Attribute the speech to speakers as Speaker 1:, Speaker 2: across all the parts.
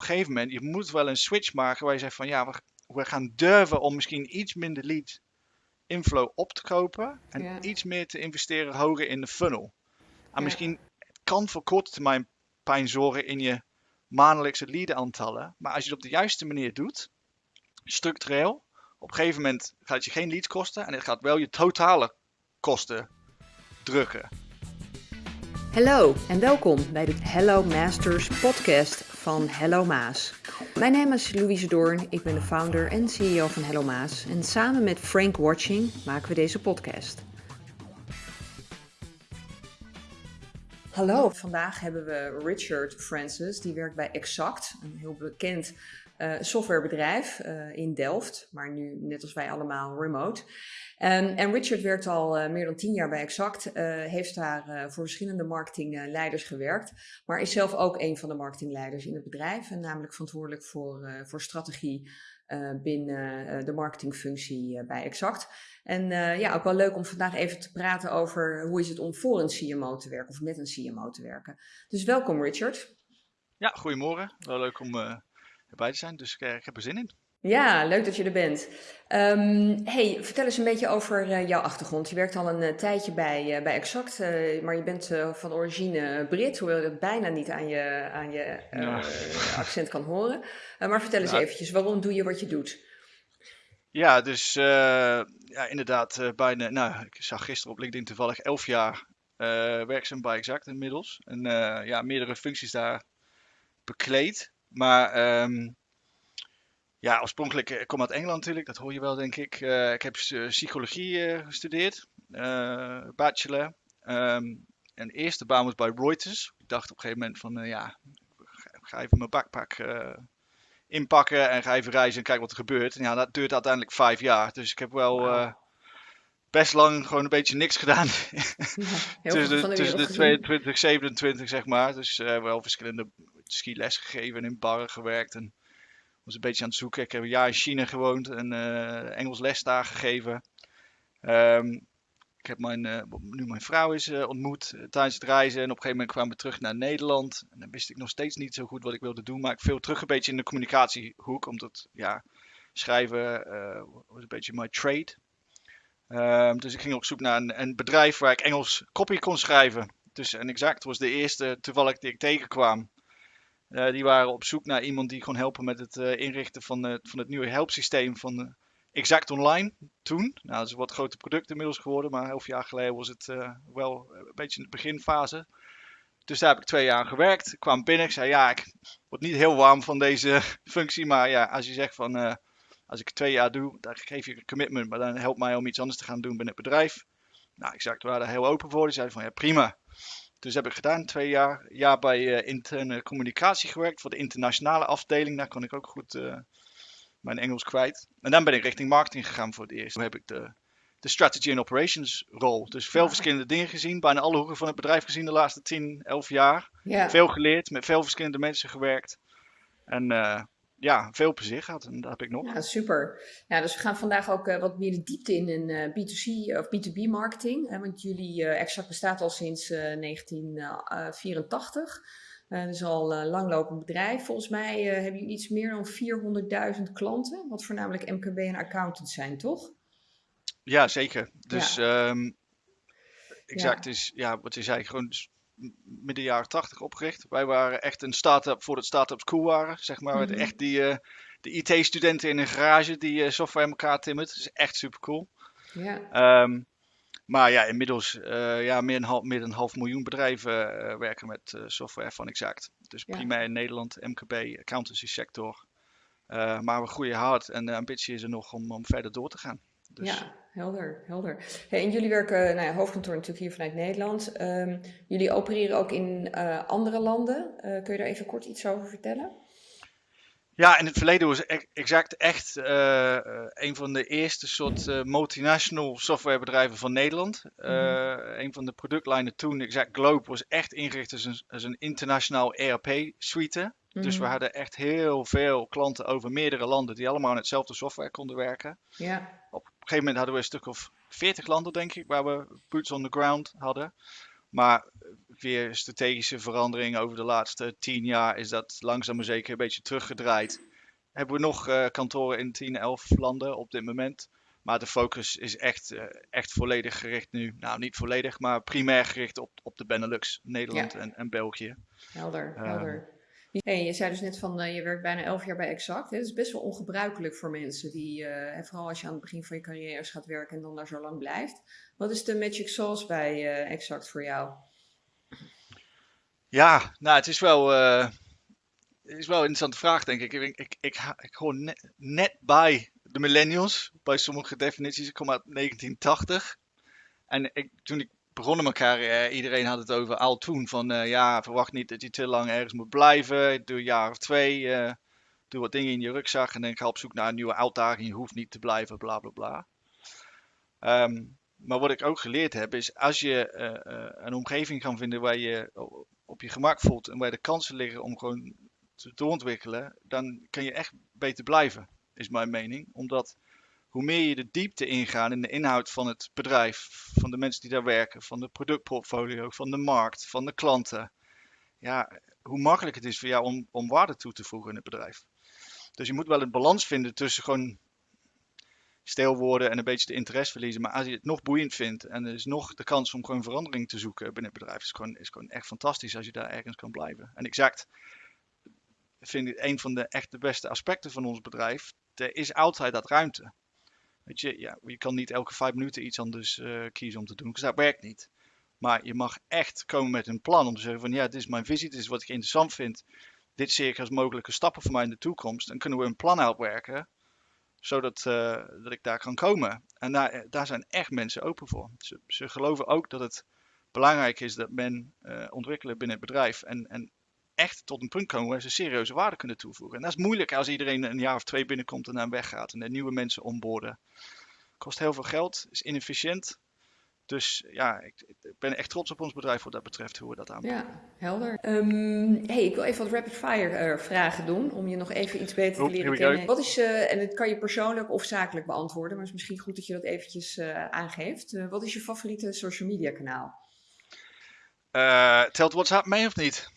Speaker 1: een gegeven moment, je moet wel een switch maken waar je zegt van ja, we, we gaan durven om misschien iets minder lead inflow op te kopen en
Speaker 2: Ja.
Speaker 1: iets meer te investeren hoger in de funnel. En
Speaker 2: Ja.
Speaker 1: misschien het kan voor korte termijn pijn zorgen in je maandelijkse lead aantallen, maar als je het op de juiste manier doet, structureel, op een gegeven moment gaat het je geen leads kosten en het gaat wel je totale kosten drukken.
Speaker 2: Hallo en welkom bij de Hello Masters podcast van Hello Maas. Mijn naam is Louise Doorn, ik ben de founder en CEO van Hello Maas en samen met Frank Watching maken we deze podcast. Hallo, vandaag hebben we Richard Francis, die werkt bij Exact, een heel bekend eh, softwarebedrijf eh, in Delft, maar nu net als wij allemaal remote. Ehm, en Richard werkt al eh, meer dan tien jaar bij Exact, heeft daar voor verschillende marketingleiders gewerkt, maar is zelf ook een van de marketingleiders in het bedrijf en namelijk verantwoordelijk voor, voor strategie binnen de marketingfunctie bij Exact. En ja, ook wel leuk om vandaag even te praten over hoe is het om voor een CMO te werken of met een CMO te werken. Dus welkom Richard.
Speaker 1: Ja, goedemorgen. Wel leuk om erbij te zijn, dus ik, eh, ik heb er zin in.
Speaker 2: Ja, leuk dat je er bent. Ehm, hey, vertel eens een beetje over eh, jouw achtergrond. Je werkt al een eh, tijdje bij, bij Exact, maar je bent van origine Brit, hoewel je dat bijna niet aan je, aan je
Speaker 1: Ja.
Speaker 2: accent kan horen. Maar vertel eens
Speaker 1: Ja.
Speaker 2: eventjes, waarom doe je wat je doet?
Speaker 1: Ja, dus ja, inderdaad, bijna, nou, ik zag gisteren op LinkedIn toevallig 11 jaar werkzaam bij Exact inmiddels. En ja, meerdere functies daar bekleed. Maar ehm, ja, oorspronkelijk, eh, ik kom uit Engeland natuurlijk, dat hoor je wel denk ik. Eh, ik heb eh, psychologie eh, gestudeerd, eh, bachelor. Ehm, en de eerste baan was bij Reuters. Ik dacht op een gegeven moment van, eh, ja, ga, ga even mijn backpack eh, inpakken en ga even reizen en kijken wat er gebeurt. En ja, dat duurt uiteindelijk vijf jaar. Dus ik heb wel. Best lang gewoon een beetje niks gedaan.
Speaker 2: Ja,
Speaker 1: tussen de, tussen de
Speaker 2: gezien.
Speaker 1: 22, 27 zeg maar. Dus eh, wel verschillende skiles gegeven en in barren gewerkt. En was een beetje aan het zoeken. Ik heb een jaar in China gewoond en eh, Engels les daar gegeven. Ehm, ik heb mijn, eh, nu mijn vrouw is ontmoet tijdens het reizen. En op een gegeven moment kwamen we terug naar Nederland. En dan wist ik nog steeds niet zo goed wat ik wilde doen. Maar ik viel terug een beetje in de communicatiehoek. Omdat ja, schrijven was een beetje my trade. Ehm, dus ik ging op zoek naar een, een bedrijf waar ik Engels copy kon schrijven. Dus en Exact was de eerste toevallig die ik tegenkwam. Eh, die waren op zoek naar iemand die kon helpen met het eh, inrichten van, eh, van het nieuwe helpsysteem van Exact Online toen. Nou, dat is een wat groter product inmiddels geworden, maar elf jaar geleden was het wel een beetje in de beginfase. Dus daar heb ik twee jaar aan gewerkt. Ik kwam binnen, ik zei ja, ik word niet heel warm van deze functie, maar ja, als je zegt van als ik twee jaar doe, dan geef je een commitment, maar dan helpt mij om iets anders te gaan doen binnen het bedrijf. Nou, Exact waren daar heel open voor. Die zeiden van ja, prima. Dus heb ik gedaan, twee jaar, jaar bij eh, interne communicatie gewerkt voor de internationale afdeling. Daar kon ik ook goed eh, mijn Engels kwijt. En dan ben ik richting marketing gegaan voor het eerst. Toen heb ik de, de strategy and operations rol. Dus veel verschillende dingen gezien, bijna alle hoeken van het bedrijf gezien de laatste 10, 11 jaar.
Speaker 2: Ja.
Speaker 1: Veel geleerd, met veel verschillende mensen gewerkt. En eh, ja, veel plezier gehad. En dat heb ik nog.
Speaker 2: Ja, super. Ja, dus we gaan vandaag ook eh, wat meer de diepte in in eh, B2C of B2B marketing. Hè, want jullie eh, Exact bestaat al sinds eh, 1984. Eh dus al een langlopend bedrijf. Volgens mij eh, hebben jullie iets meer dan 400.000 klanten. Wat voornamelijk MKB en accountants zijn, toch?
Speaker 1: Ja, zeker. Dus ehm, exact
Speaker 2: Ja.
Speaker 1: is, ja, wat je zei, gewoon midden jaren tachtig opgericht. Wij waren echt een start-up voordat start-ups cool waren, zeg maar.
Speaker 2: Mhm.
Speaker 1: Echt die, eh, de IT-studenten in een garage die eh, software in elkaar timmert. Dat is echt super cool.
Speaker 2: Ja,
Speaker 1: Ehm, maar ja, inmiddels eh, ja, meer, dan half, meer dan een half miljoen bedrijven werken met software van Exact. Dus
Speaker 2: Ja.
Speaker 1: primair in Nederland, MKB, accountancy sector. Maar we groeien hard en de ambitie is er nog om, om verder door te gaan. Dus,
Speaker 2: ja helder, helder. Hey, en jullie werken, nou ja, hoofdkantoor natuurlijk hier vanuit Nederland. Ehm, jullie opereren ook in eh, andere landen. Eh, kun je daar even kort iets over vertellen?
Speaker 1: Ja, in het verleden was ex- Exact echt eh, een van de eerste soort multinational softwarebedrijven van Nederland. Eh, Een van de productlijnen toen, Exact Globe, was echt ingericht als een, als een internationaal ERP-suite. Dus we
Speaker 2: Mhm.
Speaker 1: hadden echt heel veel klanten over meerdere landen die allemaal aan hetzelfde software konden werken.
Speaker 2: Ja,
Speaker 1: Op gegeven moment hadden we een stuk of 40 landen, denk ik, waar we boots on the ground hadden. Maar weer strategische verandering over de laatste tien jaar is dat langzaam maar zeker een beetje teruggedraaid. Hebben we nog uh, kantoren in 10, 11 landen op dit moment. Maar de focus is echt, uh, echt volledig gericht nu. Nou, niet volledig, maar primair gericht op, op de Benelux, Nederland ja. en, en België.
Speaker 2: Helder, uh, helder. Hey, je zei dus net van uh, je werkt bijna elf jaar bij Exact. Dat is best wel ongebruikelijk voor mensen die, uh, vooral als je aan het begin van je carrière gaat werken en dan daar zo lang blijft. Wat is de magic sauce bij uh, Exact voor jou?
Speaker 1: Ja, nou het is wel, het is wel een interessante vraag denk ik. Ik, ik, ik, ik hoor net, net bij de millennials, bij sommige definities. Ik kom uit 1980. En ik, toen ik begonnen elkaar, eh, iedereen had het over al toen. Van uh, ja, verwacht niet dat je te lang ergens moet blijven. Doe een jaar of twee. Uh, doe wat dingen in je rugzak en dan ga op zoek naar een nieuwe uitdaging. Je hoeft niet te blijven, bla bla bla. Um, maar wat ik ook geleerd heb, is als je een omgeving kan vinden waar je op je gemak voelt en waar de kansen liggen om gewoon te doorontwikkelen, dan kan je echt beter blijven, is mijn mening. Omdat hoe meer je de diepte ingaat in de inhoud van het bedrijf, van de mensen die daar werken, van de productportfolio, van de markt, van de klanten, ja, hoe makkelijk het is voor jou om, om waarde toe te voegen in het bedrijf. Dus je moet wel een balans vinden tussen gewoon stil worden en een beetje de interesse verliezen. Maar als je het nog boeiend vindt en er is nog de kans om gewoon verandering te zoeken binnen het bedrijf, is gewoon, is gewoon echt fantastisch als je daar ergens kan blijven. En exact vind ik een van de echt de beste aspecten van ons bedrijf. Er is altijd dat ruimte. Weet je, ja, je kan niet elke vijf minuten iets anders uh, kiezen om te doen, dus dat werkt niet. Maar je mag echt komen met een plan om te zeggen van ja, dit is mijn visie, dit is wat ik interessant vind. Dit zie ik als mogelijke stappen voor mij in de toekomst. En kunnen we een plan uitwerken, zodat uh, dat ik daar kan komen. En daar, daar zijn echt mensen open voor. Ze, ze geloven ook dat het belangrijk is dat men ontwikkelen binnen het bedrijf. En, en echt tot een punt komen waar ze serieuze waarde kunnen toevoegen. En dat is moeilijk als iedereen een jaar of twee binnenkomt en dan weggaat en er nieuwe mensen onboorden. Kost heel veel geld, is inefficiënt. Dus ja, ik, ik, ben echt trots op ons bedrijf wat dat betreft, hoe we dat aanpakken.
Speaker 2: Ja, helder. Um, hey, ik wil even wat rapid fire uh, vragen doen, om je nog even iets beter te leren kennen. Wat is, uh, en dat kan je persoonlijk of zakelijk beantwoorden, maar het is misschien goed dat je dat eventjes uh, aangeeft. wat is je favoriete social media kanaal?
Speaker 1: telt WhatsApp mee of niet?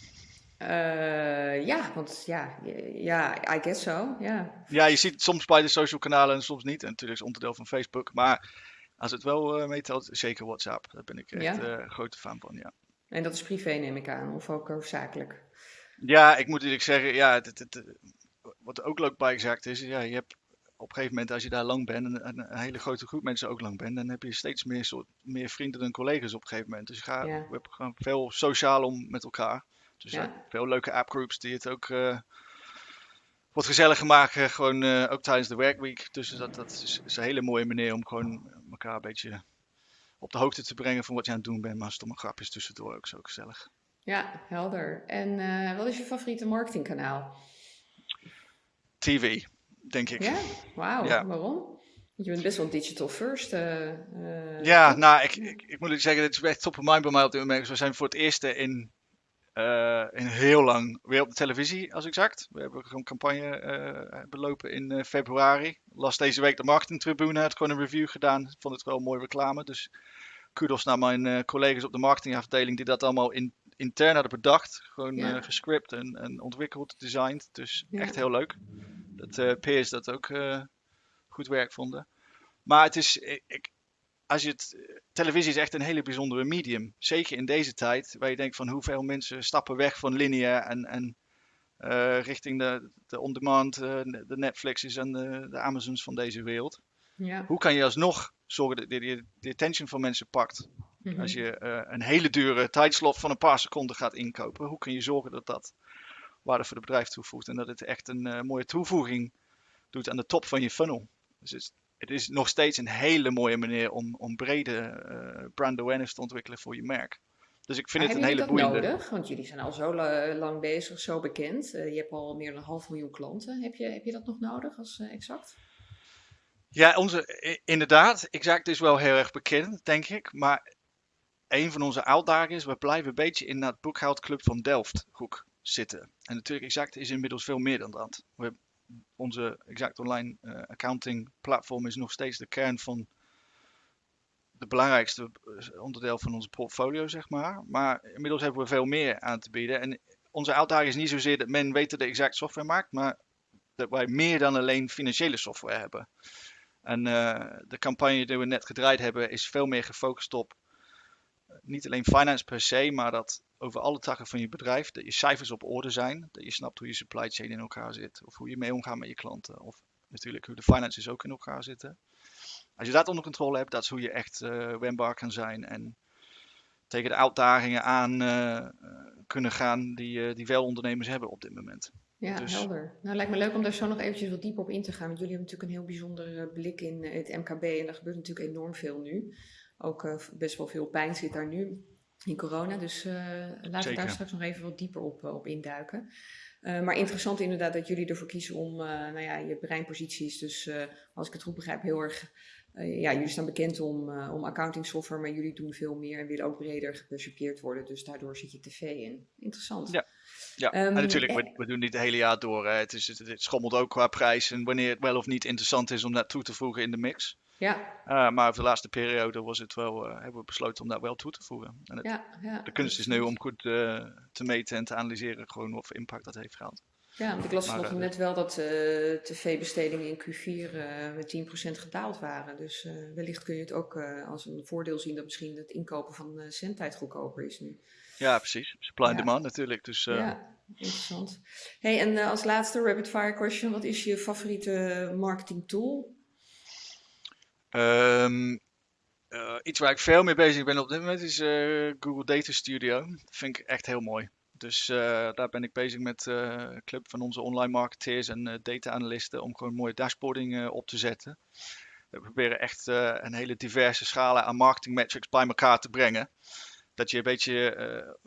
Speaker 2: Uh, ja, want ja, ja, I guess so, ja.
Speaker 1: Ja, je ziet soms bij de social kanalen en soms niet. En natuurlijk is het onderdeel van Facebook. Maar als het wel uh, meetelt, zeker WhatsApp. Daar ben ik echt ja? uh, grote fan van, ja.
Speaker 2: En dat is privé, neem ik aan, of ook zakelijk?
Speaker 1: Ja, ik moet eerlijk zeggen, ja, het, het, het, wat ook leuk bij gezegd is, ja, je hebt op een gegeven moment, als je daar lang bent en een, een, hele grote groep mensen ook lang bent, dan heb je steeds meer, soort, meer vrienden dan collega's op een gegeven moment. Dus je gaat, ja. hebben gewoon veel sociaal om met elkaar. Dus ja. ja. veel leuke appgroups die het ook uh, wat gezelliger maken. Gewoon uh, ook tijdens de werkweek. Dus dat, dat is, is, een hele mooie manier om gewoon elkaar een beetje op de hoogte te brengen van wat je aan het doen bent. Maar stomme grapjes tussendoor ook zo gezellig.
Speaker 2: Ja, helder. En uh, wat is je favoriete marketingkanaal?
Speaker 1: TV, denk ik.
Speaker 2: Ja? Wauw, ja. waarom? Je bent best wel digital first.
Speaker 1: ja, nou, ik, ik, ik, moet zeggen, dit is echt top of mind bij mij op dit moment. We zijn voor het eerst in in heel lang weer op de televisie, als exact. We hebben een campagne uh, belopen in uh, februari. Las deze week de marketingtribune, had gewoon een review gedaan. Vond het wel een mooie reclame. Dus kudos naar mijn collega's op de marketingafdeling die dat allemaal in, intern hadden bedacht. Gewoon ja. gescript en, en ontwikkeld, designed. Dus ja. echt heel leuk. Dat peers dat ook goed werk vonden. Maar het is, ik, als je het, televisie is echt een hele bijzondere medium. Zeker in deze tijd, waar je denkt van hoeveel mensen stappen weg van linea en, en uh, richting de, de on-demand, uh, de Netflixes en de, de, Amazons van deze wereld. Ja. Hoe kan je alsnog zorgen dat je de, de attention van mensen pakt? Mm -hmm. Als je uh, een hele dure tijdslot van een paar seconden gaat inkopen, hoe kun je zorgen dat dat waarde voor het bedrijf toevoegt en dat het echt een mooie toevoeging doet aan de top van je funnel? Dus het, het is nog steeds een hele mooie manier om, om brede uh, brand awareness te ontwikkelen voor je merk. Dus ik vind
Speaker 2: maar
Speaker 1: het een hele boeiende.
Speaker 2: Heb je dat nodig? Want jullie zijn al zo lang bezig, zo bekend. Uh, je hebt al meer dan een half miljoen klanten. Heb je, heb je dat nog nodig als uh, exact?
Speaker 1: Ja, onze, inderdaad. Exact is wel heel erg bekend, denk ik. Maar een van onze uitdagingen is, we blijven een beetje in dat boekhoudclub van Delft hoek zitten. En natuurlijk, exact is inmiddels veel meer dan dat. We onze Exact Online uh, accounting platform is nog steeds de kern van de belangrijkste onderdeel van onze portfolio, zeg maar. Maar inmiddels hebben we veel meer aan te bieden. En onze uitdaging is niet zozeer dat men weet dat de exact software maakt, maar dat wij meer dan alleen financiële software hebben. En de campagne die we net gedraaid hebben is veel meer gefocust op niet alleen finance per se, maar dat over alle takken van je bedrijf, dat je cijfers op orde zijn, dat je snapt hoe je supply chain in elkaar zit, of hoe je mee omgaat met je klanten, of natuurlijk hoe de finances ook in elkaar zitten. Als je dat onder controle hebt, dat is hoe je echt uh, wendbaar kan zijn en tegen de uitdagingen aan uh, kunnen gaan die, uh, die veel ondernemers hebben op dit moment.
Speaker 2: Ja, dus... helder. Nou, lijkt me leuk om daar zo nog eventjes wat dieper op in te gaan. Want jullie hebben natuurlijk een heel bijzonder blik in het MKB en er gebeurt natuurlijk enorm veel nu. Ook uh, best wel veel pijn zit daar nu in corona. Dus uh, laten we daar straks nog even wat dieper op, op induiken. Uh, maar interessant inderdaad dat jullie ervoor kiezen om nou ja, je breinposities, dus als ik het goed begrijp, heel erg ja, jullie staan bekend om, om accounting software, maar jullie doen veel meer en willen ook breder gepercipieerd worden. Dus daardoor zit je tv in. Interessant.
Speaker 1: Ja, ja. Um, en natuurlijk, we, we, doen niet het hele jaar door. Hè. Het, is, het, het, schommelt ook qua prijs en wanneer het wel of niet interessant is om dat toe te voegen in de mix.
Speaker 2: Ja.
Speaker 1: Uh, maar over de laatste periode was het wel, uh, hebben we besloten om dat wel toe te voegen. En het,
Speaker 2: ja, ja,
Speaker 1: de kunst is nu om goed uh, te meten en te analyseren gewoon wat voor impact dat heeft gehad.
Speaker 2: Ja, want ik las nog net wel dat tv-bestedingen in Q4 met 10% gedaald waren. Dus wellicht kun je het ook als een voordeel zien dat misschien het inkopen van zendtijd goedkoper is nu.
Speaker 1: Ja, precies. Supply and demand natuurlijk. Dus,
Speaker 2: ja, interessant. Hey, en als laatste rapid fire question. Wat is je favoriete marketing tool?
Speaker 1: Um, iets waar ik veel mee bezig ben op dit moment is uh, Google Data Studio. Dat vind ik echt heel mooi. Dus uh, daar ben ik bezig met een club van onze online marketeers en data analisten om gewoon mooie dashboarding op te zetten. We proberen echt een hele diverse schalen aan marketing metrics bij elkaar te brengen. Dat je een beetje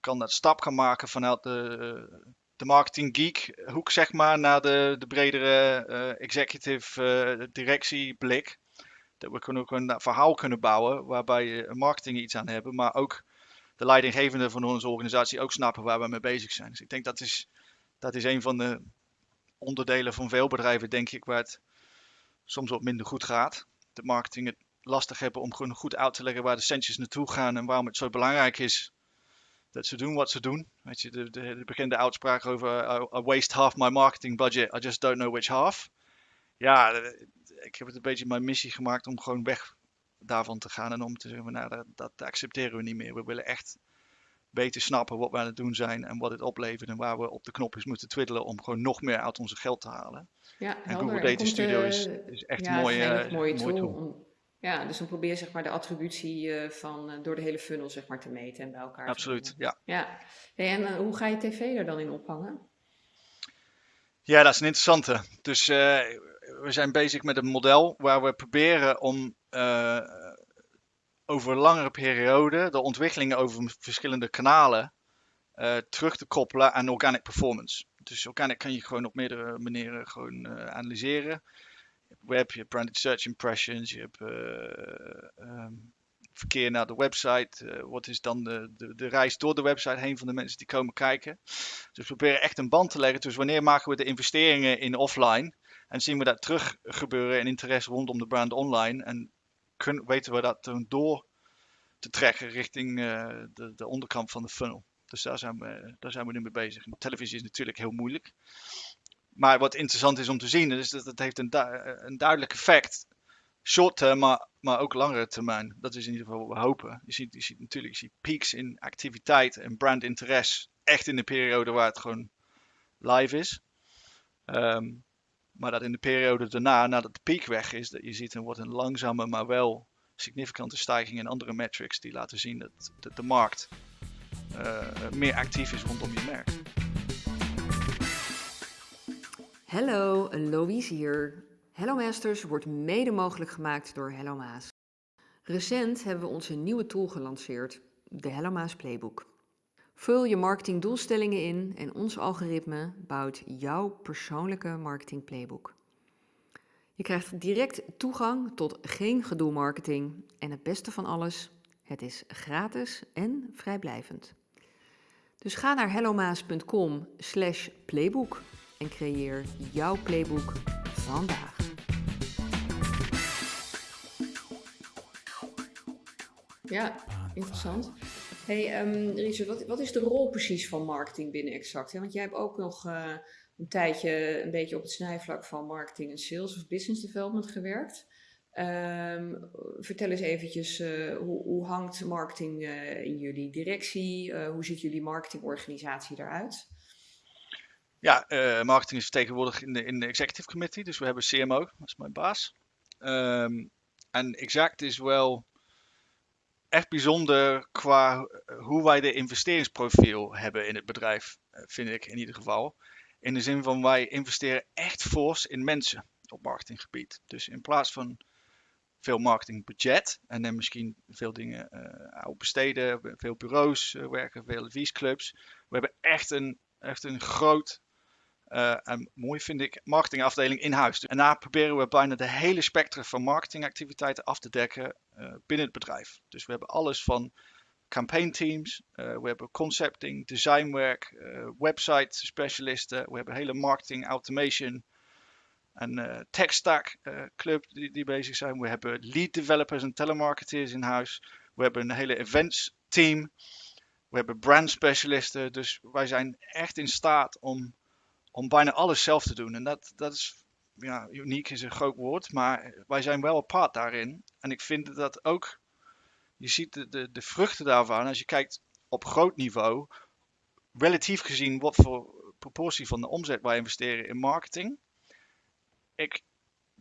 Speaker 1: kan dat stap gaan maken vanuit de, de marketing geek hoek zeg maar naar de, de bredere executive directieblik dat we kunnen ook een verhaal kunnen bouwen waarbij marketing iets aan hebben, maar ook de leidinggevenden van onze organisatie ook snappen waar we mee bezig zijn. Dus ik denk dat is, dat is een van de onderdelen van veel bedrijven, denk ik, waar het soms wat minder goed gaat. De marketing het lastig hebben om gewoon goed uit te leggen waar de centjes naartoe gaan en waarom het zo belangrijk is dat ze doen wat ze doen. Weet je, de, de, de bekende uitspraak over I waste half my marketing budget, I just don't know which half. Ja, ik heb het een beetje mijn missie gemaakt om gewoon weg daarvan te gaan en om te zeggen, nou, dat, dat accepteren we niet meer. We willen echt beter snappen wat we aan het doen zijn en wat het oplevert en waar we op de knopjes moeten twiddelen om gewoon nog meer uit onze geld te halen.
Speaker 2: Ja,
Speaker 1: en Google Data Studio is, is echt ja, een mooie,
Speaker 2: een mooie tool. Om, ja, dus dan probeer zeg maar de attributie uh, van uh, door de hele funnel zeg maar te meten en bij elkaar
Speaker 1: Absoluut, ja.
Speaker 2: Ja, hey, en uh, hoe ga je tv er dan in ophangen?
Speaker 1: Ja, dat is een interessante. Dus we zijn bezig met een model waar we proberen om uh, over langere periode de ontwikkelingen over verschillende kanalen uh, terug te koppelen aan organic performance. Dus organic kan je gewoon op meerdere manieren gewoon uh, analyseren. Je hebt web, je hebt branded search impressions, je hebt um, verkeer naar de website. wat is dan de, de, de, reis door de website heen van de mensen die komen kijken. Dus we proberen echt een band te leggen. Dus wanneer maken we de investeringen in offline? En zien we dat terug gebeuren in interesse rondom de brand online. En kunnen, weten we dat door te trekken richting uh, de, de, onderkant van de funnel. Dus daar zijn, we, daar zijn we nu mee bezig. Televisie is natuurlijk heel moeilijk. Maar wat interessant is om te zien, is dat het heeft een, du een duidelijk effect. Short term, maar, maar ook langere termijn. Dat is in ieder geval wat we hopen. Je ziet, je ziet natuurlijk je ziet peaks in activiteit en brand interesse. Echt in de periode waar het gewoon live is. Um, maar dat in de periode daarna, nadat de piek weg is, dat je ziet een wordt een langzame, maar wel significante stijging in andere metrics die laten zien dat, de markt uh, meer actief is rondom je merk.
Speaker 2: Hallo, Louise hier. Hello Masters wordt mede mogelijk gemaakt door Hello Maas. Recent hebben we onze nieuwe tool gelanceerd, de Hello Maas Playbook. Vul je marketingdoelstellingen in en ons algoritme bouwt jouw persoonlijke marketing playbook. Je krijgt direct toegang tot geen gedoe marketing en het beste van alles, het is gratis en vrijblijvend. Dus ga naar hellomaas.com slash playbook en creëer jouw playbook vandaag. Ja, interessant. Hey, um, Richard, wat, wat, is de rol precies van marketing binnen Exact? Want jij hebt ook nog uh, een tijdje een beetje op het snijvlak van marketing en sales of business development gewerkt. Um, vertel eens eventjes, uh, hoe, hoe, hangt marketing uh, in jullie directie? hoe ziet jullie marketingorganisatie eruit?
Speaker 1: Ja, marketing is vertegenwoordigd in de, in de executive committee, dus we hebben CMO, dat is mijn baas. Um, en Exact is wel echt bijzonder qua hoe wij de investeringsprofiel hebben in het bedrijf, eh, vind ik in ieder geval. In de zin van wij investeren echt fors in mensen op marketinggebied. Dus in plaats van veel marketingbudget en dan misschien veel dingen uh, besteden, veel bureaus werken, veel adviesclubs. We hebben echt een, echt een groot en mooi vind ik marketingafdeling in huis. En daar proberen we bijna de hele spectrum van marketingactiviteiten af te dekken binnen het bedrijf. Dus we hebben alles van campaign teams, uh, we hebben concepting, designwerk, website specialisten, we hebben hele marketing automation en tech stack club die, die bezig zijn. We hebben lead developers en telemarketers in huis. We hebben een hele events team. We hebben brand specialisten. Dus wij zijn echt in staat om om bijna alles zelf te doen. En dat, dat is, ja, uniek is een groot woord, maar wij zijn wel apart daarin. En ik vind dat ook, je ziet de, de, de vruchten daarvan, als je kijkt op groot niveau, relatief gezien wat voor proportie van de omzet wij investeren in marketing. Ik,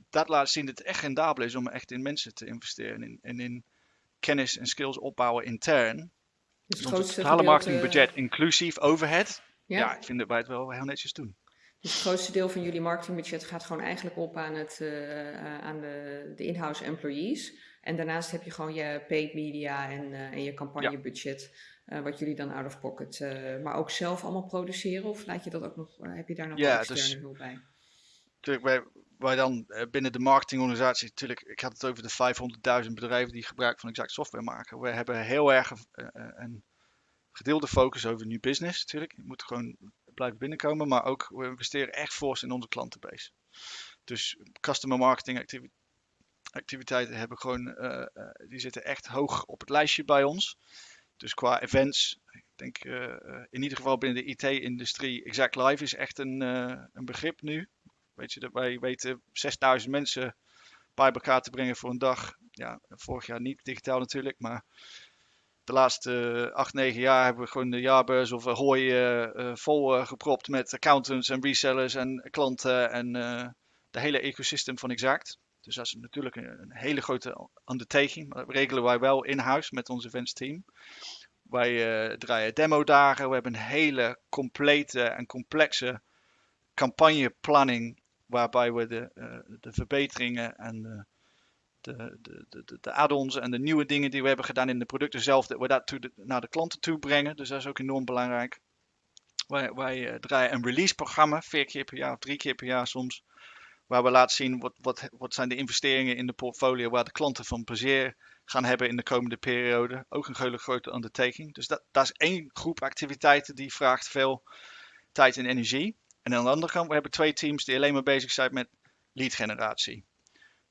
Speaker 1: dat laat zien dat het echt rendabel is om echt in mensen te investeren en in, en in kennis en skills opbouwen intern. Dus het totale marketingbudget inclusief overhead. Ja. ja, ik vind dat wij het wel heel netjes doen.
Speaker 2: Dus het grootste deel van jullie marketingbudget gaat gewoon eigenlijk op aan, het, uh, aan de, de in-house employees. En daarnaast heb je gewoon je paid media en, uh, en je campagnebudget, uh, wat jullie dan out of pocket, maar ook zelf allemaal produceren? Of laat je dat ook nog, heb je daar nog ja, externe dus, hulp bij?
Speaker 1: Natuurlijk, wij, wij dan binnen de marketingorganisatie, natuurlijk, ik had het over de 500.000 bedrijven die gebruik van exact software maken. We hebben heel erg een gedeelde focus over new business natuurlijk. Je moet gewoon blijven binnenkomen, maar ook we investeren echt fors in onze klantenbase. Dus customer marketing activiteiten hebben gewoon, uh, uh, die zitten echt hoog op het lijstje bij ons. Dus qua events, ik denk uh, in ieder geval binnen de IT-industrie, Exact Live is echt een, een begrip nu. Weet je, dat wij weten 6000 mensen bij elkaar te brengen voor een dag. Ja, vorig jaar niet digitaal natuurlijk, maar de laatste acht, negen jaar hebben we gewoon de jaarbeurs of hooi uh, vol gepropt met accountants en resellers en klanten en de hele ecosystem van Exact. Dus dat is natuurlijk een, hele grote undertaking. Dat regelen wij wel in-huis met ons events team. Wij draaien demo-dagen. We hebben een hele complete en complexe campagneplanning. Waarbij we de, de verbeteringen en de, de, de, de add-ons en de nieuwe dingen die we hebben gedaan in de producten zelf, dat we dat to naar de klanten toe brengen. Dus dat is ook enorm belangrijk. Wij, wij uh, draaien een release programma, vier keer per jaar of drie keer per jaar soms. Waar we laten zien wat, wat, wat zijn de investeringen in de portfolio waar de klanten van plezier gaan hebben in de komende periode. Ook een hele grote undertaking. Dus dat, dat is één groep activiteiten die vraagt veel tijd en energie. En aan de andere kant, we hebben twee teams die alleen maar bezig zijn met lead generatie.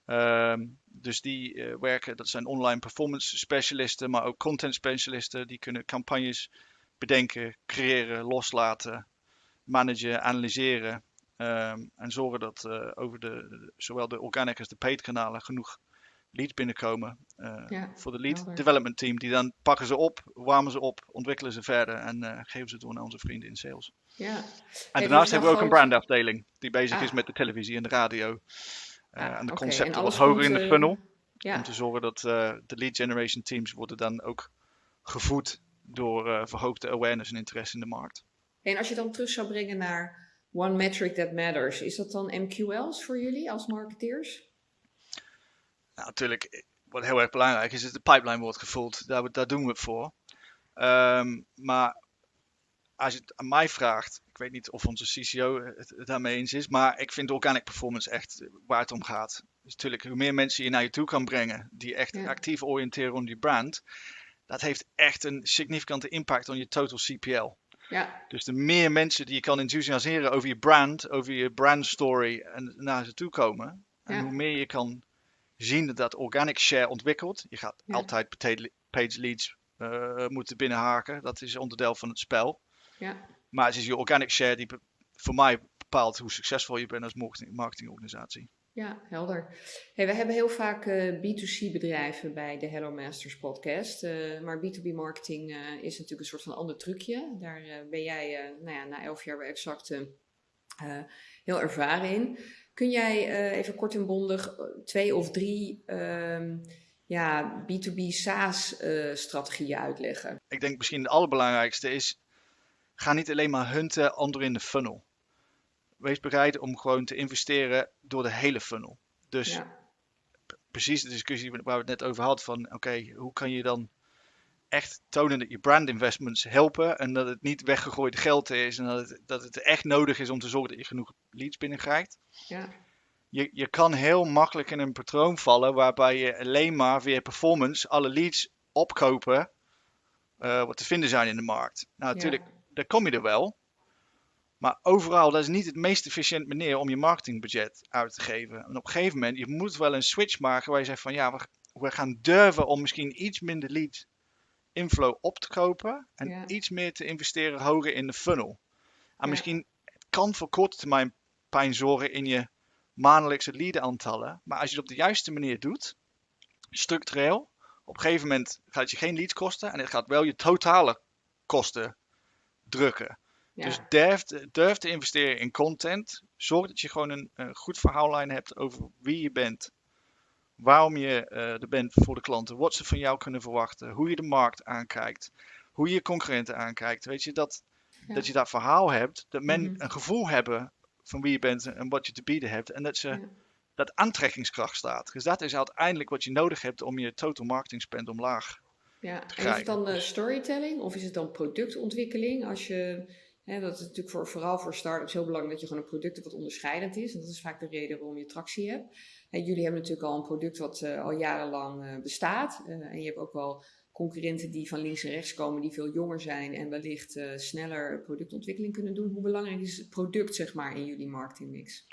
Speaker 1: Um, dus die uh, werken, dat zijn online performance specialisten, maar ook content specialisten. Die kunnen campagnes bedenken, creëren, loslaten, managen, analyseren. Um, en zorgen dat uh, over de, zowel de organic als de paid kanalen genoeg leads binnenkomen. Uh, ja, voor de lead helder. development team. Die dan pakken ze op, warmen ze op, ontwikkelen ze verder en geven ze door naar onze vrienden in sales. Ja. En daarnaast hebben we ook een brandafdeling die bezig ah. is met de televisie en de radio. Uh, en de concepten wat hoger in de eh, funnel. Ja. Om te zorgen dat uh, de lead generation teams worden dan ook gevoed door verhoogde awareness en interesse in de markt.
Speaker 2: En als je dan terug zou brengen naar One Metric That Matters, is dat dan MQL's voor jullie als marketeers?
Speaker 1: Nou, natuurlijk, wat heel erg belangrijk is, is de pipeline wordt gevoeld. Daar, daar doen we het voor. Um, maar als je het aan mij vraagt, ik weet niet of onze CCO het, daarmee eens is, maar ik vind organic performance echt waar het om gaat. Dus natuurlijk, hoe meer mensen je naar je toe kan brengen, die echt actief oriënteren om die brand, dat heeft echt een significante impact op je total CPL. Ja. Dus de meer mensen die je kan enthousiasmeren over je brand, over je brand story en naar ze toe komen, en hoe meer je kan zien dat dat organic share ontwikkelt, je gaat altijd page leads moeten binnenhaken. Dat is onderdeel van het spel.
Speaker 2: Ja.
Speaker 1: Maar het is je organic share die voor mij bepaalt hoe succesvol je bent als marketingorganisatie.
Speaker 2: Ja, helder. Hey, we hebben heel vaak B2C bedrijven bij de Hello Masters podcast. maar B2B marketing is natuurlijk een soort van ander trucje. Daar ben jij nou ja, na elf jaar bij Exact heel ervaren in. Kun jij even kort en bondig eh, twee of drie um, ja, B2B SaaS-strategieën uh, uitleggen?
Speaker 1: Ik denk misschien het allerbelangrijkste is, ga niet alleen maar hunten onder in de funnel. Wees bereid om gewoon te investeren door de hele funnel. Dus ja. precies de discussie waar we het net over hadden van, oké, hoe kan je dan echt tonen dat je brand investments helpen en dat het niet weggegooid geld is en dat het, dat het echt nodig is om te zorgen dat je genoeg leads binnenkrijgt.
Speaker 2: Ja.
Speaker 1: Je, je kan heel makkelijk in een patroon vallen waarbij je alleen maar via performance alle leads opkopen uh, wat te vinden zijn in de markt. Nou, natuurlijk, ja. Daar kom je er wel. Maar overal, dat is niet het meest efficiënt manier om je marketingbudget uit te geven. En op een gegeven moment, je moet wel een switch maken waar je zegt van ja, we, we gaan durven om misschien iets minder leads inflow op te kopen en iets meer te investeren hoger in de funnel. En misschien kan voor korte termijn pijn zorgen in je maandelijkse lead aantallen, maar als je het op de juiste manier doet, structureel, op een gegeven moment gaat het je geen leads kosten en het gaat wel je totale kosten drukken. Dus durf, durf te investeren in content. Zorg dat je gewoon een, een goed verhaallijn hebt over wie je bent, waarom je uh, er bent voor de klanten, wat ze van jou kunnen verwachten, hoe je de markt aankijkt, hoe je je concurrenten aankijkt. Weet je, dat, dat je dat verhaal hebt, dat men mhm. een gevoel hebben van wie je bent en wat je te bieden hebt. En dat ze dat aantrekkingskracht staat. Dus dat is uiteindelijk wat je nodig hebt om je total marketing spend omlaag
Speaker 2: ja. En is het dan uh, storytelling of is het dan productontwikkeling? Als je Hè, dat is natuurlijk voor, vooral voor start-ups heel belangrijk dat je gewoon een product hebt wat onderscheidend is. En dat is vaak de reden waarom je tractie hebt. En jullie hebben natuurlijk al een product wat uh, al jarenlang uh, bestaat. En je hebt ook wel concurrenten die van links en rechts komen, die veel jonger zijn en wellicht sneller productontwikkeling kunnen doen. Hoe belangrijk is het product, zeg maar, in jullie marketingmix?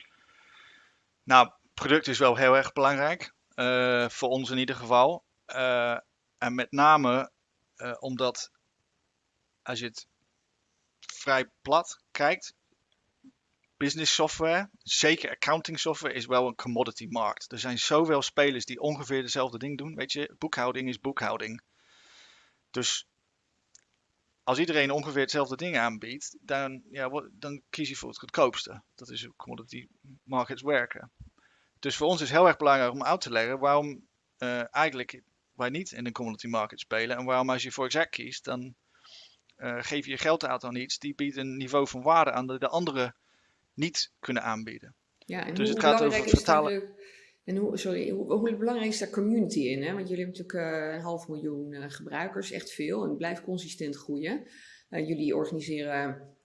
Speaker 1: Nou, product is wel heel erg belangrijk. voor ons in ieder geval. En met name omdat als je het vrij plat kijkt, business software, zeker accounting software, is wel een commodity markt. Er zijn zoveel spelers die ongeveer dezelfde ding doen. Weet je, boekhouding is boekhouding. Dus als iedereen ongeveer hetzelfde ding aanbiedt, dan, ja, dan kies je voor het goedkoopste. Dat is hoe commodity markets werken. Dus voor ons is heel erg belangrijk om uit te leggen waarom uh, eigenlijk wij niet in de commodity market spelen. En waarom als je voor exact kiest, dan uh, geef je geld uit aan iets, die biedt een niveau van waarde aan dat de anderen niet kunnen aanbieden.
Speaker 2: Ja, en dus hoe het gaat over het vertalen. en hoe, sorry, hoe, hoe, belangrijk is daar community in? Hè? Want jullie hebben natuurlijk uh, een half miljoen uh, gebruikers, echt veel, en blijft consistent groeien. jullie organiseren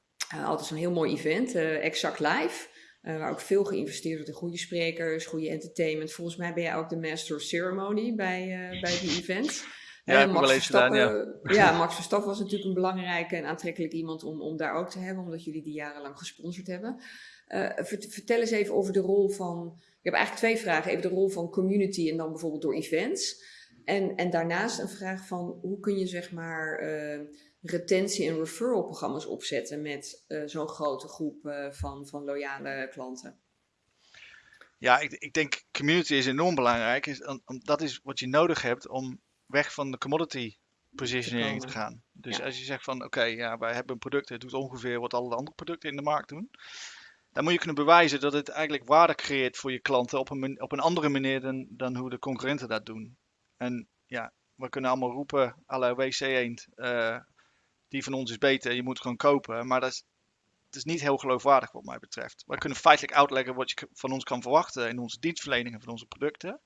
Speaker 2: altijd zo'n heel mooi event, Exact Live. Waar ook veel geïnvesteerd wordt in goede sprekers, goede entertainment. Volgens mij ben jij ook de master of ceremony bij, bij die events.
Speaker 1: Ja, heb Max Verstappen, gedaan,
Speaker 2: ja. ja. Max Verstappen was natuurlijk een belangrijke en aantrekkelijk iemand om, om daar ook te hebben, omdat jullie die jarenlang gesponsord hebben. Uh, vertel eens even over de rol van. Ik heb eigenlijk twee vragen. Even de rol van community en dan bijvoorbeeld door events. En, en daarnaast een vraag van hoe kun je zeg maar retentie- en referral programma's opzetten met uh, zo'n grote groep van, van loyale klanten?
Speaker 1: Ja, ik, ik denk community is enorm belangrijk. Is, dat is wat je nodig hebt om weg van de commodity positioning te gaan. Dus als je zegt van oké, ja, wij hebben een product, het doet ongeveer wat alle andere producten in de markt doen. Dan moet je kunnen bewijzen dat het eigenlijk waarde creëert voor je klanten op een, op een andere manier dan, dan hoe de concurrenten dat doen. En ja, we kunnen allemaal roepen, alle WC Eend, uh, die van ons is beter, je moet gewoon kopen. Maar dat is, dat is niet heel geloofwaardig wat mij betreft. Wij kunnen feitelijk uitleggen wat je van ons kan verwachten in onze dienstverlening en van onze producten.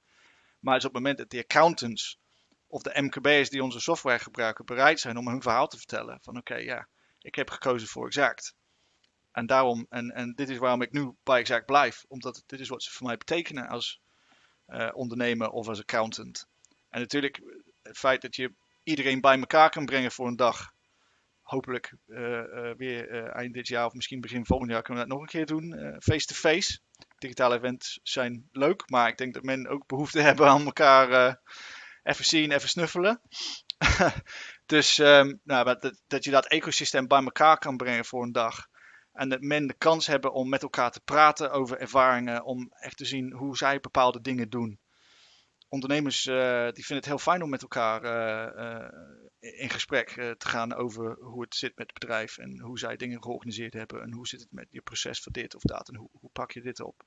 Speaker 1: Maar het is op het moment dat de accountants of de MKB'ers die onze software gebruiken bereid zijn om hun verhaal te vertellen. Van oké, ja, ik heb gekozen voor Exact. En daarom, en, en dit is waarom ik nu bij Exact blijf. Omdat dit is wat ze voor mij betekenen als uh, ondernemer of als accountant. En natuurlijk het feit dat je iedereen bij elkaar kan brengen voor een dag. Hopelijk uh, uh, weer eind dit jaar of misschien begin volgend jaar kunnen we dat nog een keer doen. Face-to-face. -face. Digitale events zijn leuk, maar ik denk dat men ook behoefte hebben aan elkaar even zien, even snuffelen. dus um, nou, dat, dat je dat ecosysteem bij elkaar kan brengen voor een dag. En dat men de kans hebben om met elkaar te praten over ervaringen, om echt te zien hoe zij bepaalde dingen doen. Ondernemers uh, die vinden het heel fijn om met elkaar uh, uh, in gesprek te gaan over hoe het zit met het bedrijf en hoe zij dingen georganiseerd hebben en hoe zit het met je proces voor dit of dat en hoe, hoe pak je dit op.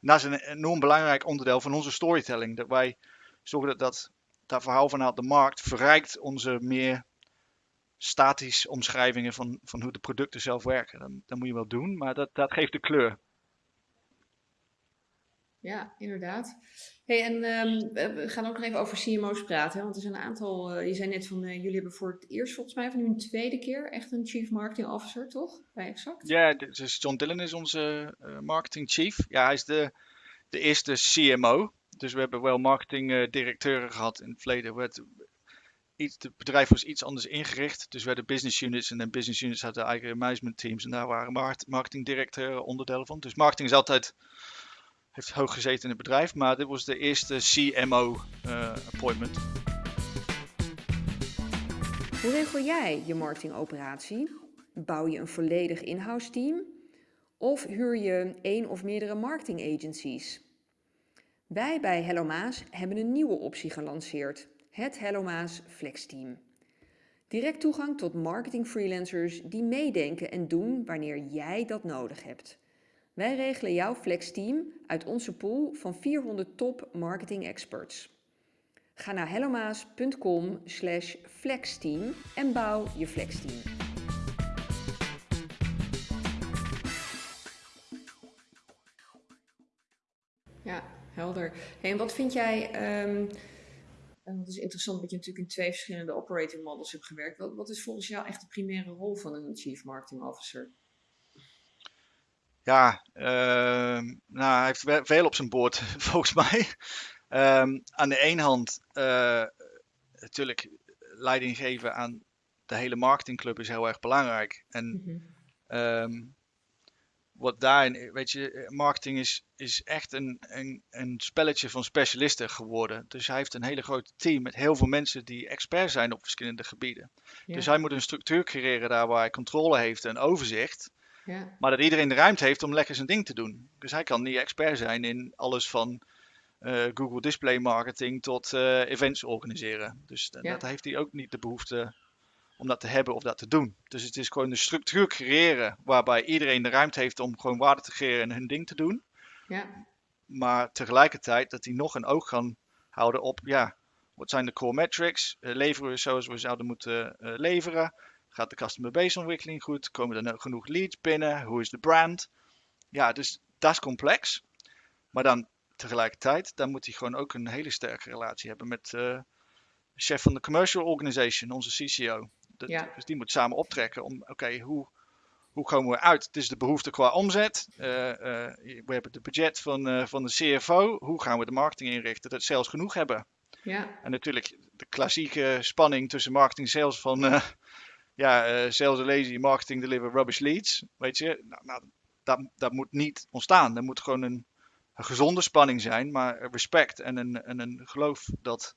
Speaker 1: dat is een enorm belangrijk onderdeel van onze storytelling. Dat wij zorgen dat dat, dat verhaal vanuit de markt verrijkt onze meer statisch omschrijvingen van, van hoe de producten zelf werken. Dan, dan moet je wel doen, maar dat, dat geeft de kleur.
Speaker 2: Ja, inderdaad. Hey, en um, we gaan ook nog even over CMO's praten. Hè? Want er zijn een aantal, uh, je zei net van, uh, jullie hebben voor het eerst volgens mij van nu een tweede keer echt een Chief Marketing Officer, toch? Bij Exact?
Speaker 1: Ja, dus John Dillon is onze uh, Marketing Chief. Ja, hij is de, de eerste CMO. Dus we hebben wel marketing directeuren gehad in het verleden. We iets, het bedrijf was iets anders ingericht. Dus we hadden business units en dan business units hadden eigen management teams. En daar waren marketingdirecteuren onderdelen van. Dus marketing is altijd, heeft hoog gezeten in het bedrijf. Maar dit was de eerste CMO uh, appointment.
Speaker 2: Hoe regel jij je marketingoperatie? Bouw je een volledig in-house team? Of huur je één of meerdere marketing agencies? Wij bij Hello Maas hebben een nieuwe optie gelanceerd het Hellomaas Flex Team. Direct toegang tot marketing freelancers die meedenken en doen wanneer jij dat nodig hebt. Wij regelen jouw Flex Team uit onze pool van 400 top marketing experts. Ga naar hellomaas.com slash flexteam en bouw je flexteam. Ja, helder. en wat vind jij... Um en het is interessant dat je natuurlijk in twee verschillende operating models hebt gewerkt. Wat, wat is volgens jou echt de primaire rol van een Chief Marketing Officer?
Speaker 1: Ja, uh, nou, hij heeft veel op zijn boord, volgens mij. Um, aan de ene hand, uh, natuurlijk, leiding geven aan de hele marketingclub is heel erg belangrijk. En mm -hmm. um, wat daarin, weet je, marketing is, is echt een, een, een spelletje van specialisten geworden. Dus hij heeft een hele grote team met heel veel mensen die expert zijn op verschillende gebieden. Dus hij moet een structuur creëren daar waar hij controle heeft en overzicht. Ja. Maar dat iedereen de ruimte heeft om lekker zijn ding te doen. Dus hij kan niet expert zijn in alles van uh, Google Display Marketing tot uh, events organiseren. Dus ja. dat heeft hij ook niet de behoefte om dat te hebben of dat te doen. Dus het is gewoon de structuur creëren waarbij iedereen de ruimte heeft om gewoon waarde te creëren en hun ding te doen. Ja. Maar tegelijkertijd dat die nog een oog gaan houden op, ja, wat zijn de core metrics? Uh, leveren we zoals we zouden moeten leveren? Gaat de customer base ontwikkeling goed? Komen er genoeg leads binnen? Hoe is de brand? Ja, dus dat is complex. Maar dan tegelijkertijd, dan moet hij gewoon ook een hele sterke relatie hebben met uh, de chef van de commercial organization, onze CCO. Ja. Dus die moet samen optrekken om, oké, hoe, hoe komen we uit? Het is de behoefte qua omzet. Uh, uh, we hebben het budget van, van de CFO. Hoe gaan we de marketing inrichten dat sales genoeg hebben? Ja. En natuurlijk de klassieke spanning tussen marketing en sales van ja, sales are lazy, marketing deliver rubbish leads. Weet je, nou, nou, dat, dat moet niet ontstaan. Er moet gewoon een, een gezonde spanning zijn, maar respect en een, en een geloof dat,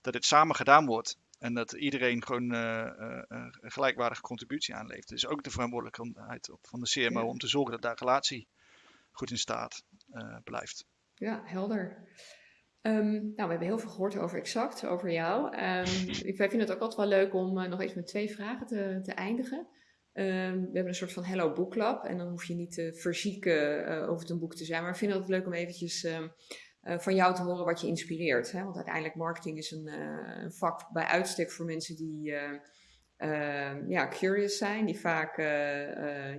Speaker 1: dat dit samen gedaan wordt. En dat iedereen gewoon uh, uh, een gelijkwaardige contributie aanlevert. Dus ook de verantwoordelijkheid van de CMO ja. om te zorgen dat daar relatie goed in staat uh, blijft.
Speaker 2: Ja, helder. Um, nou, we hebben heel veel gehoord over Exact, over jou. Um, ik vind het ook altijd wel leuk om nog even met twee vragen te, te eindigen. Um, we hebben een soort van Hello Book Club. En dan hoef je niet te verzieken over het een boek te zijn. Maar ik vind het leuk om eventjes uh, van jou te horen wat je inspireert. Hè? Want uiteindelijk marketing is een, uh, een vak bij uitstek voor mensen die uh, ja, curious zijn, die vaak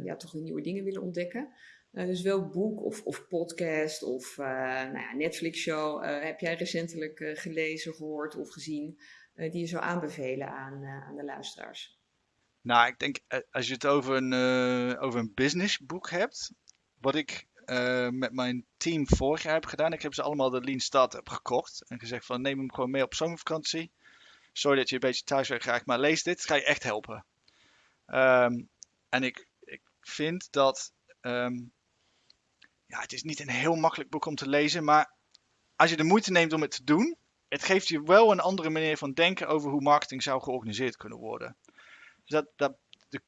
Speaker 2: ja, toch nieuwe dingen willen ontdekken. Dus welk boek of, of podcast of nou ja, Netflix show heb jij recentelijk gelezen, gehoord of gezien die je zou aanbevelen aan, aan de luisteraars?
Speaker 1: Nou, ik denk als je het over een, over een businessboek hebt, wat ik met mijn team vorig jaar heb gedaan. Ik heb ze allemaal de Lean Startup gekocht. En gezegd van neem hem gewoon mee op zomervakantie. Sorry dat je een beetje thuiswerk krijgt, maar lees dit. Het ga je echt helpen. Um, en ik, ik vind dat... Um, ja, het is niet een heel makkelijk boek om te lezen. Maar als je de moeite neemt om het te doen... het geeft je wel een andere manier van denken over hoe marketing zou georganiseerd kunnen worden. Dus dat, dat, de,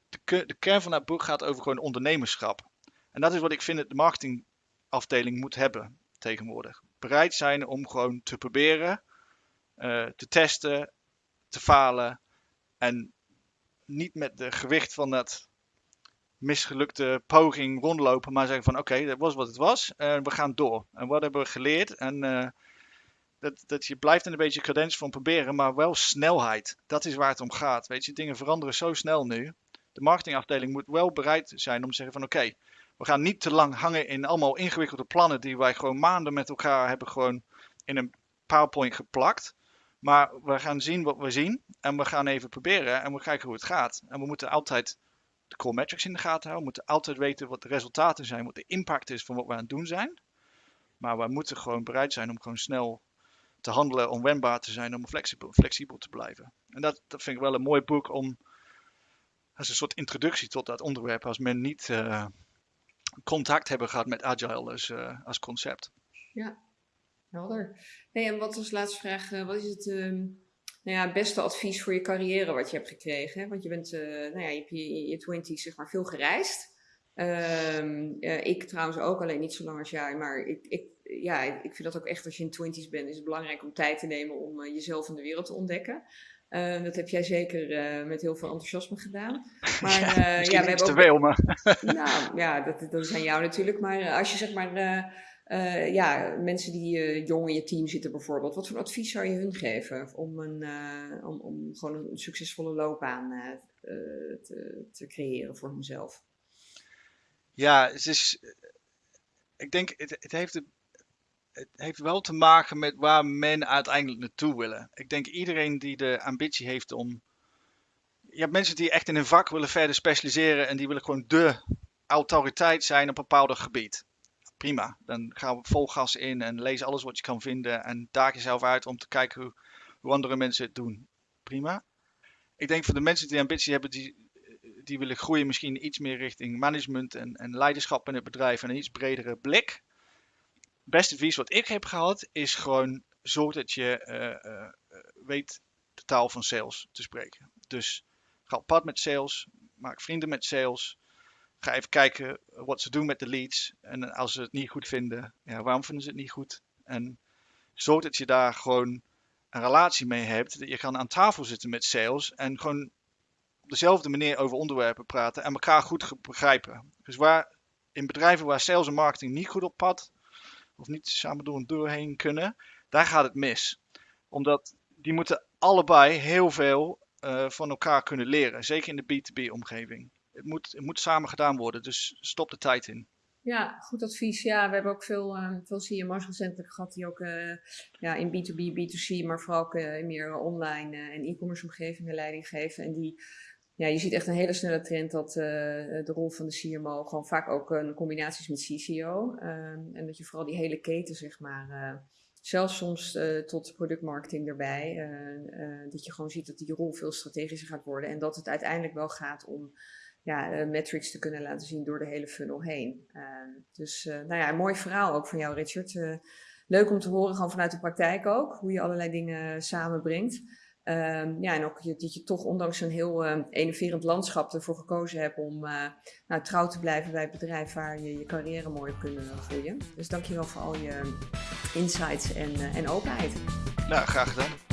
Speaker 1: de, kern van dat boek gaat over gewoon ondernemerschap. En dat is wat ik vind dat de marketingafdeling moet hebben tegenwoordig. Bereid zijn om gewoon te proberen, uh, te testen, te falen. En niet met de gewicht van dat misgelukte poging rondlopen, maar zeggen van oké, dat was wat het was en we gaan door. En wat hebben we geleerd? En uh, dat, dat je blijft een beetje cadens van proberen, maar wel snelheid. Dat is waar het om gaat. Weet je, dingen veranderen zo snel nu. De marketingafdeling moet wel bereid zijn om te zeggen van oké, we gaan niet te lang hangen in allemaal ingewikkelde plannen die wij gewoon maanden met elkaar hebben gewoon in een PowerPoint geplakt. Maar we gaan zien wat we zien en we gaan even proberen en we kijken hoe het gaat. En we moeten altijd de core metrics in de gaten houden. We moeten altijd weten wat de resultaten zijn, wat de impact is van wat we aan het doen zijn. Maar we moeten gewoon bereid zijn om gewoon snel te handelen, om wendbaar te zijn, om flexibel, flexibel te blijven. En dat, dat vind ik wel een mooi boek om als een soort introductie tot dat onderwerp, als men niet uh, contact hebben gehad met agile als, uh, als concept.
Speaker 2: Ja, helder. Hey, en wat de laatste vraag? Uh, wat is het um, nou ja, beste advies voor je carrière wat je hebt gekregen? Hè? Want je bent, nou ja, je hebt je, je twenties zeg maar veel gereisd. Um, ik trouwens ook, alleen niet zo lang als jij, maar ik, ik ja, ik vind dat ook echt als je in twenties bent, is het belangrijk om tijd te nemen om uh, jezelf in de wereld te ontdekken. Uh, dat heb jij zeker uh, met heel veel enthousiasme gedaan.
Speaker 1: Maar ja, ja we hebben ook. Te veel, maar.
Speaker 2: nou ja, dat, dat is aan jou natuurlijk. Maar als je zeg maar. Ja, mensen die jong in je team zitten bijvoorbeeld, wat voor advies zou je hun geven om, een, om, om gewoon een succesvolle loopbaan te, te creëren voor hunzelf?
Speaker 1: Ja, het is, ik denk, het, het heeft het heeft wel te maken met waar men uiteindelijk naartoe willen. Ik denk iedereen die de ambitie heeft om. Je hebt mensen die echt in een vak willen verder specialiseren en die willen gewoon de autoriteit zijn op een bepaald gebied. Prima, dan gaan we vol gas in en lees alles wat je kan vinden en daag jezelf uit om te kijken hoe, andere mensen het doen. Prima. Ik denk voor de mensen die ambitie hebben, die, die willen groeien misschien iets meer richting management en, en leiderschap in het bedrijf en een iets bredere blik beste advies wat ik heb gehad is gewoon zorg dat je uh, uh, weet de taal van sales te spreken. Dus ga op pad met sales, maak vrienden met sales. Ga even kijken wat ze doen met de leads. En als ze het niet goed vinden, ja, waarom vinden ze het niet goed? En zorg dat je daar gewoon een relatie mee hebt. Dat je kan aan tafel zitten met sales en gewoon op dezelfde manier over onderwerpen praten en elkaar goed begrijpen. Dus waar in bedrijven waar sales en marketing niet goed op pad of niet samen door een kunnen, daar gaat het mis. Omdat die moeten allebei heel veel uh, van elkaar kunnen leren. Zeker in de B2B-omgeving. Het moet, moet samen gedaan worden, dus stop de tijd in.
Speaker 2: Ja, goed advies. Ja, we hebben ook veel, uh, veel CMO's recentelijk gehad die ook uh, ja, in B2B, B2C, maar vooral ook in meer online en e-commerce omgevingen leiding geven. En die ja, je ziet echt een hele snelle trend dat de rol van de CMO gewoon vaak ook een combinatie is met CCO. Ehm, en dat je vooral die hele keten, zeg maar, zelfs soms tot productmarketing erbij, dat je gewoon ziet dat die rol veel strategischer gaat worden. En dat het uiteindelijk wel gaat om ja, metrics te kunnen laten zien door de hele funnel heen. Ehm, dus nou ja, een mooi verhaal ook van jou, Richard. leuk om te horen, gewoon vanuit de praktijk ook, hoe je allerlei dingen samenbrengt. Um, ja, en ook dat je toch ondanks een heel uh, enerverend landschap ervoor gekozen hebt om nou, trouw te blijven bij het bedrijf waar je je carrière mooi hebt kunnen groeien. Dus dankjewel voor al je insights en, en openheid.
Speaker 1: Nou, graag gedaan.